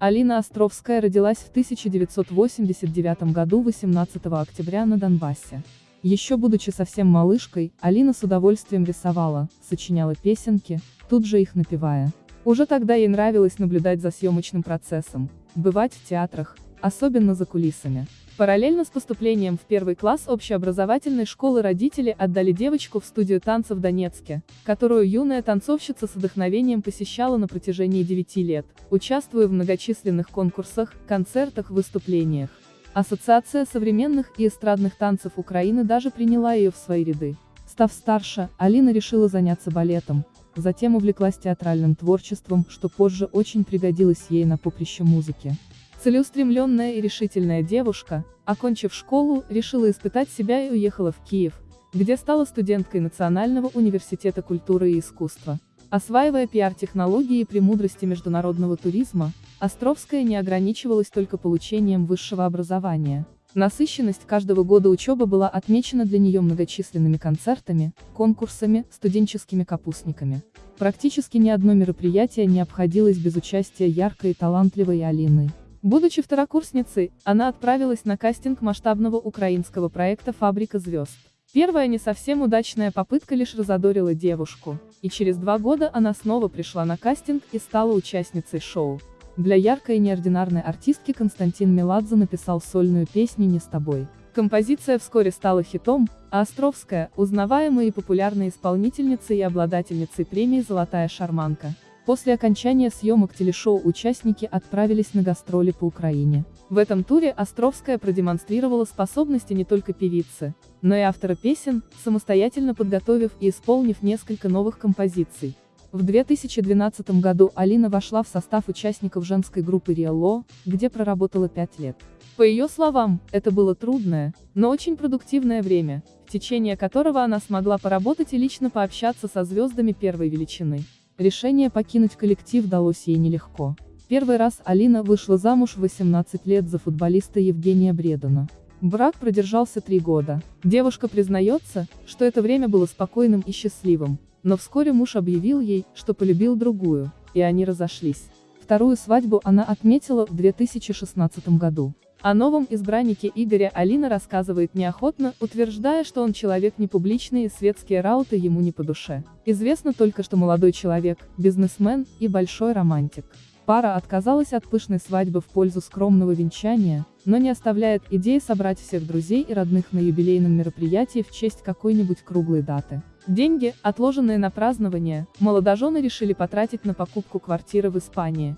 Алина Островская родилась в 1989 году 18 октября на Донбассе. Еще будучи совсем малышкой, Алина с удовольствием рисовала, сочиняла песенки, тут же их напевая. Уже тогда ей нравилось наблюдать за съемочным процессом, бывать в театрах, особенно за кулисами. Параллельно с поступлением в первый класс общеобразовательной школы родители отдали девочку в студию танцев в Донецке, которую юная танцовщица с вдохновением посещала на протяжении 9 лет, участвуя в многочисленных конкурсах, концертах, выступлениях. Ассоциация современных и эстрадных танцев Украины даже приняла ее в свои ряды. Став старше, Алина решила заняться балетом, затем увлеклась театральным творчеством, что позже очень пригодилось ей на поприще музыки. Целеустремленная и решительная девушка, окончив школу, решила испытать себя и уехала в Киев, где стала студенткой Национального университета культуры и искусства. Осваивая пиар-технологии и премудрости международного туризма, Островская не ограничивалась только получением высшего образования. Насыщенность каждого года учебы была отмечена для нее многочисленными концертами, конкурсами, студенческими капустниками. Практически ни одно мероприятие не обходилось без участия яркой и талантливой Алины. Будучи второкурсницей, она отправилась на кастинг масштабного украинского проекта «Фабрика звезд». Первая не совсем удачная попытка лишь разодорила девушку, и через два года она снова пришла на кастинг и стала участницей шоу. Для яркой и неординарной артистки Константин Меладзе написал сольную песню «Не с тобой». Композиция вскоре стала хитом, а Островская – узнаваемой и популярной исполнительницей и обладательницей премии «Золотая шарманка». После окончания съемок телешоу участники отправились на гастроли по Украине. В этом туре Островская продемонстрировала способности не только певицы, но и автора песен, самостоятельно подготовив и исполнив несколько новых композиций. В 2012 году Алина вошла в состав участников женской группы Риэлло, где проработала пять лет. По ее словам, это было трудное, но очень продуктивное время, в течение которого она смогла поработать и лично пообщаться со звездами первой величины. Решение покинуть коллектив далось ей нелегко. Первый раз Алина вышла замуж в 18 лет за футболиста Евгения Бредона. Брак продержался три года. Девушка признается, что это время было спокойным и счастливым, но вскоре муж объявил ей, что полюбил другую, и они разошлись. Вторую свадьбу она отметила в 2016 году. О новом избраннике Игоря Алина рассказывает неохотно, утверждая, что он человек непубличный и светские рауты ему не по душе. Известно только, что молодой человек, бизнесмен и большой романтик. Пара отказалась от пышной свадьбы в пользу скромного венчания, но не оставляет идеи собрать всех друзей и родных на юбилейном мероприятии в честь какой-нибудь круглой даты. Деньги, отложенные на празднование, молодожены решили потратить на покупку квартиры в Испании,